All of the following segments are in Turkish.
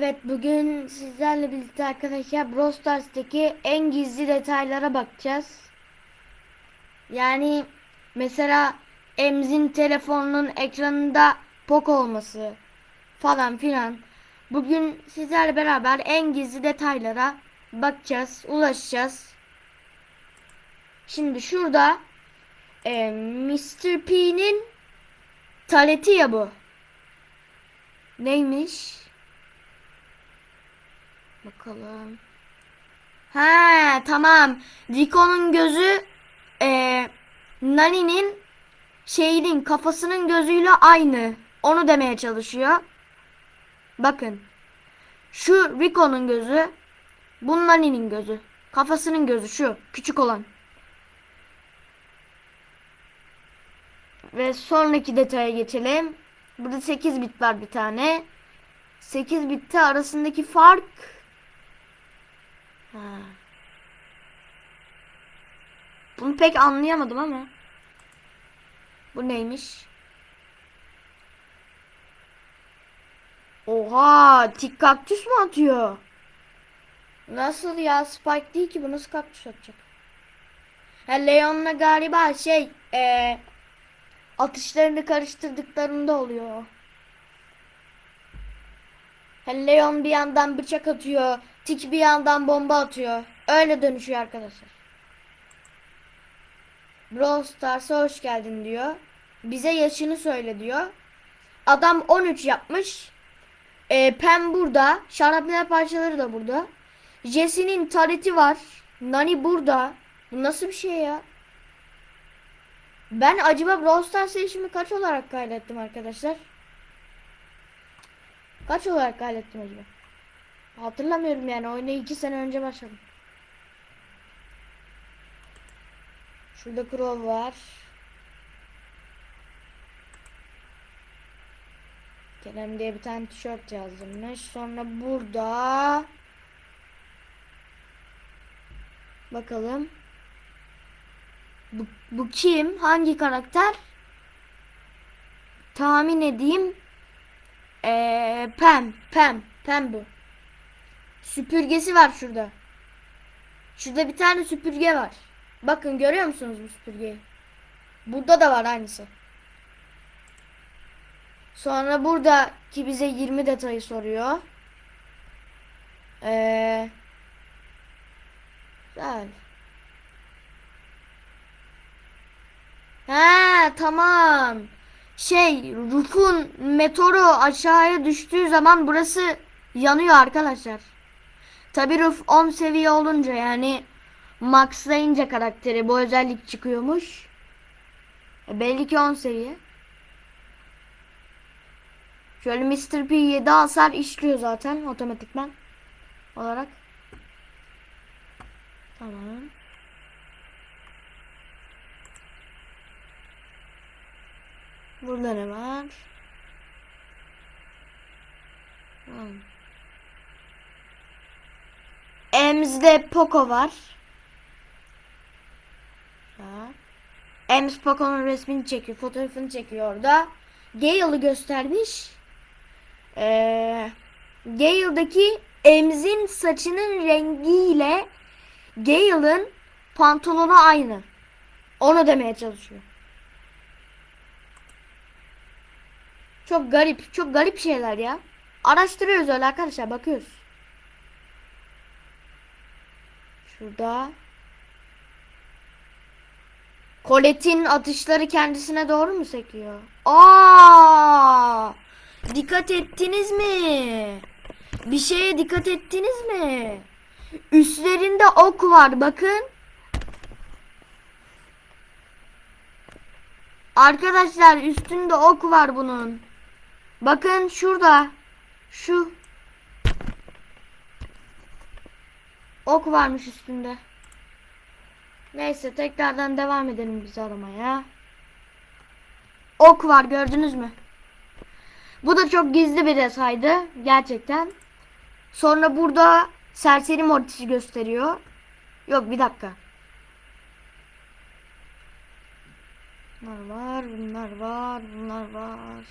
Evet bugün sizlerle birlikte arkadaşlar Brawl Stars'taki en gizli detaylara bakacağız. Yani mesela Emz'in telefonunun ekranında pok olması falan filan. Bugün sizlerle beraber en gizli detaylara bakacağız, ulaşacağız. Şimdi şurada e, Mr. P'nin taleti ya bu. Neymiş? Bakalım. Ha tamam. Rico'nun gözü e, Nani'nin şeyinin kafasının gözüyle aynı. Onu demeye çalışıyor. Bakın. Şu Rico'nun gözü. Bu Nani'nin gözü. Kafasının gözü şu. Küçük olan. Ve sonraki detaya geçelim. Burada 8 bit var bir tane. 8 bitte arasındaki fark Ha. Bunu pek anlayamadım ama. Bu neymiş? Oha, tik kaktüs mü atıyor? Nasıl ya? Spike değil ki bu nasıl kaktüs atacak? Ha Leon'la galiba şey eee atışlarını karıştırdıklarında oluyor. Ha, Leon bir yandan bıçak atıyor. Tik bir yandan bomba atıyor. Öyle dönüşüyor arkadaşlar. Brawl Stars'a hoş geldin diyor. Bize yaşını söyle diyor. Adam 13 yapmış. Ee, Pem burada. Şarapnel parçaları da burada. Jesse'nin tareti var. Nani burada. Bu nasıl bir şey ya? Ben acaba Brawl Stars yaşımı kaç olarak kaydettim arkadaşlar? Kaç olarak kaydettim acaba? Hatırlamıyorum yani oyuna 2 sene önce başladım. Şurada Crow var. Kerem diye bir tane tişört yazılmış. Sonra burada bakalım. Bu, bu kim? Hangi karakter? Tahmin edeyim. Ee, Pem, Pem, Pem bu. Süpürgesi var şurada. Şurada bir tane süpürge var. Bakın görüyor musunuz bu süpürgeyi? Burada da var aynısı. Sonra burada ki bize 20 detayı soruyor. Ee, güzel. Ha tamam. Şey Ruf'un meteoru aşağıya düştüğü zaman burası yanıyor arkadaşlar. Tabi Ruf 10 seviye olunca yani maxlayınca karakteri bu özellik çıkıyormuş. E, belli ki 10 seviye. Şöyle Mr. P 7 hasar işliyor zaten otomatikman olarak. Tamam. Burada ne var? Hmm. Ems'de Poco var. Ha. Ems Poco'nun resmini çekiyor. Fotoğrafını çekiyor orada. Gale'ı göstermiş. Ee, Gale'daki Ems'in saçının rengiyle Gale'ın pantolonu aynı. Onu demeye çalışıyor. Çok garip, çok garip şeyler ya. Araştırıyoruz öyle arkadaşlar, bakıyoruz. Şurada. Colette'in atışları kendisine doğru mu sekiyor? Aa! Dikkat ettiniz mi? Bir şeye dikkat ettiniz mi? Üstlerinde ok var bakın. Arkadaşlar üstünde ok var bunun. Bakın şurada. Şu. Ok varmış üstünde. Neyse tekrardan devam edelim biz aramaya. Ok var gördünüz mü? Bu da çok gizli bir detaydı. Gerçekten. Sonra burada serseri mortisi gösteriyor. Yok bir dakika. Bunlar var, bunlar var, bunlar var.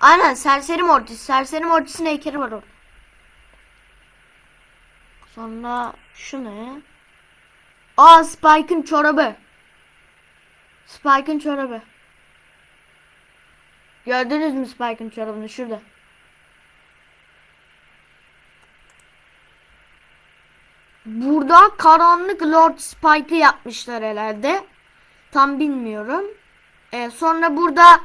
Aynen serseri mortis. Serseri mortisin heykeli var orada. Sonra şu ne? Aa Spike'ın çorabı. Spike'ın çorabı. Gördünüz mü Spike'ın çorabını şurada. Burada karanlık Lord Spike'ı yapmışlar herhalde. Tam bilmiyorum. Ee, sonra burada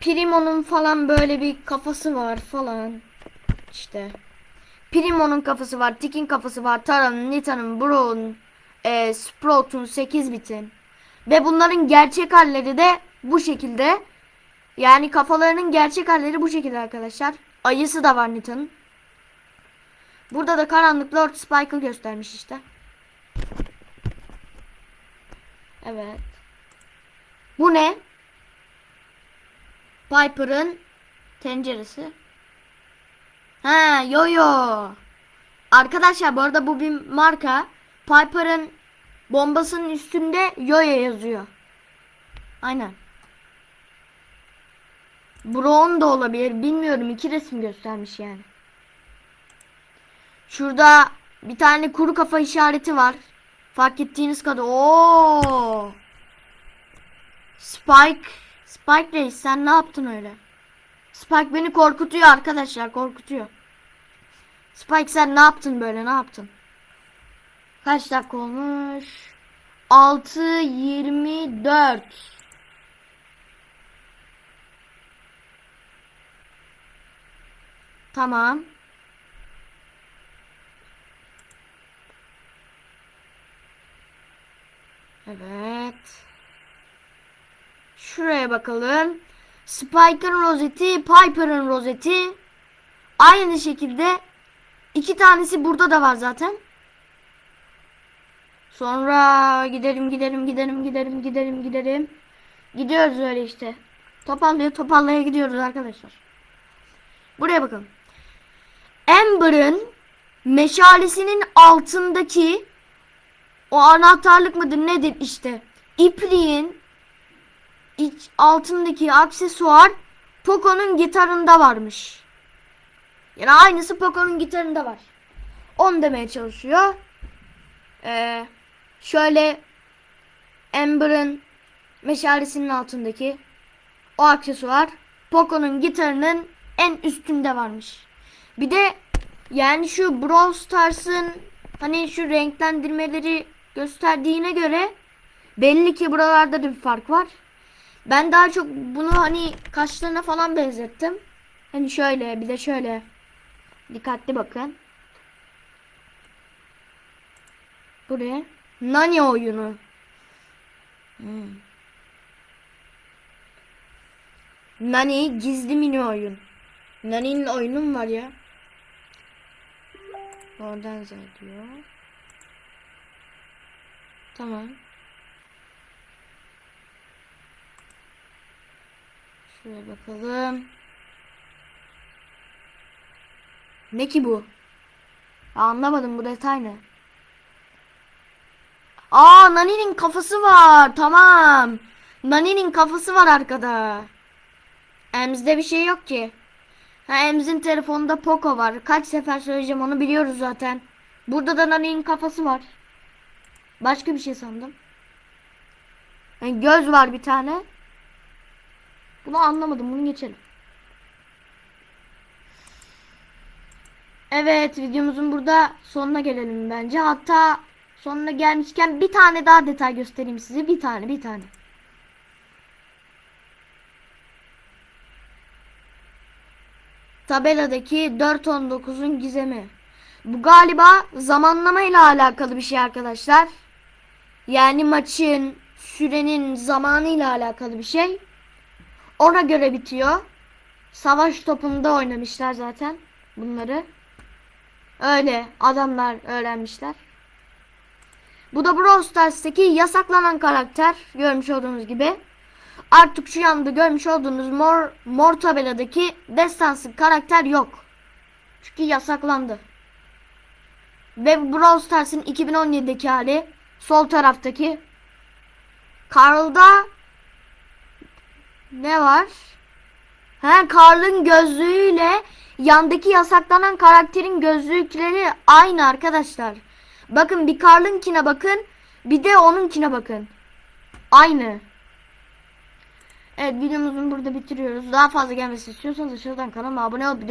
Primo'nun falan böyle bir kafası var falan. İşte. Primo'nun kafası var. Tik'in kafası var. Tara'nın, Nita'nın, Bro'nun, e, Sprout'un, 8 bitin. Ve bunların gerçek halleri de bu şekilde. Yani kafalarının gerçek halleri bu şekilde arkadaşlar. Ayısı da var Nita'nın. Burada da karanlık Lord Spike'ı göstermiş işte. Evet. Bu ne? Piper'ın tenceresi. Ha, yo yo. Arkadaşlar bu arada bu bir marka. Piper'ın bombasının üstünde yoyo yazıyor. Aynen. Brown da olabilir. Bilmiyorum. iki resim göstermiş yani. Şurada bir tane kuru kafa işareti var. Fark ettiğiniz kadar. Oo. Spike. Spike Reis sen ne yaptın öyle? Spike beni korkutuyor arkadaşlar korkutuyor. Spike sen ne yaptın böyle ne yaptın? Kaç dakika olmuş? 6.24 Tamam. Evet. Şuraya bakalım. Spike'ın rozeti, Piper'ın rozeti. Aynı şekilde iki tanesi burada da var zaten. Sonra gidelim gidelim gidelim gidelim gidelim gidelim. Gidiyoruz öyle işte. Topallaya topallaya gidiyoruz arkadaşlar. Buraya bakın. Amber'ın meşalesinin altındaki o anahtarlık mıdır nedir işte. İpliğin iç altındaki aksesuar Poco'nun gitarında varmış. Yani aynısı Poco'nun gitarında var. Onu demeye çalışıyor. Ee, şöyle Amber'ın meşalesinin altındaki o aksesuar Poco'nun gitarının en üstünde varmış. Bir de yani şu Brawl Stars'ın hani şu renklendirmeleri gösterdiğine göre belli ki buralarda da bir fark var. Ben daha çok bunu hani kaşlarına falan benzettim. Hani şöyle bir de şöyle. Dikkatli bakın. Buraya. Nani oyunu. Hmm. Nani gizli mini oyun. Nani'nin oyunu mu var ya? Oradan diyor. Tamam. Şuraya bakalım. Ne ki bu? Anlamadım bu detay ne? Aa Nani'nin kafası var. Tamam. Nani'nin kafası var arkada. Emz'de bir şey yok ki. Ha Emz'in telefonunda Poco var. Kaç sefer söyleyeceğim onu biliyoruz zaten. Burada da Nani'nin kafası var. Başka bir şey sandım. Yani göz var bir tane. Bunu anlamadım. Bunu geçelim. Evet videomuzun burada sonuna gelelim bence. Hatta sonuna gelmişken bir tane daha detay göstereyim size. Bir tane bir tane. Tabeladaki 4.19'un gizemi. Bu galiba zamanlama ile alakalı bir şey arkadaşlar. Yani maçın, sürenin zamanı ile alakalı bir şey. Ona göre bitiyor. Savaş topunda oynamışlar zaten bunları. Öyle adamlar öğrenmişler. Bu da Brawl Stars'taki yasaklanan karakter. Görmüş olduğunuz gibi. Artık şu yanda görmüş olduğunuz mor, mor tabeladaki destansı karakter yok. Çünkü yasaklandı. Ve Brawl Stars'ın 2017'deki hali sol taraftaki Carl'da ne var? He Karl'ın gözlüğüyle yandaki yasaklanan karakterin gözlükleri aynı arkadaşlar. Bakın bir Karl'ınkine bakın. Bir de onunkine bakın. Aynı. Evet videomuzu burada bitiriyoruz. Daha fazla gelmesi istiyorsanız aşağıdan kanalıma abone olup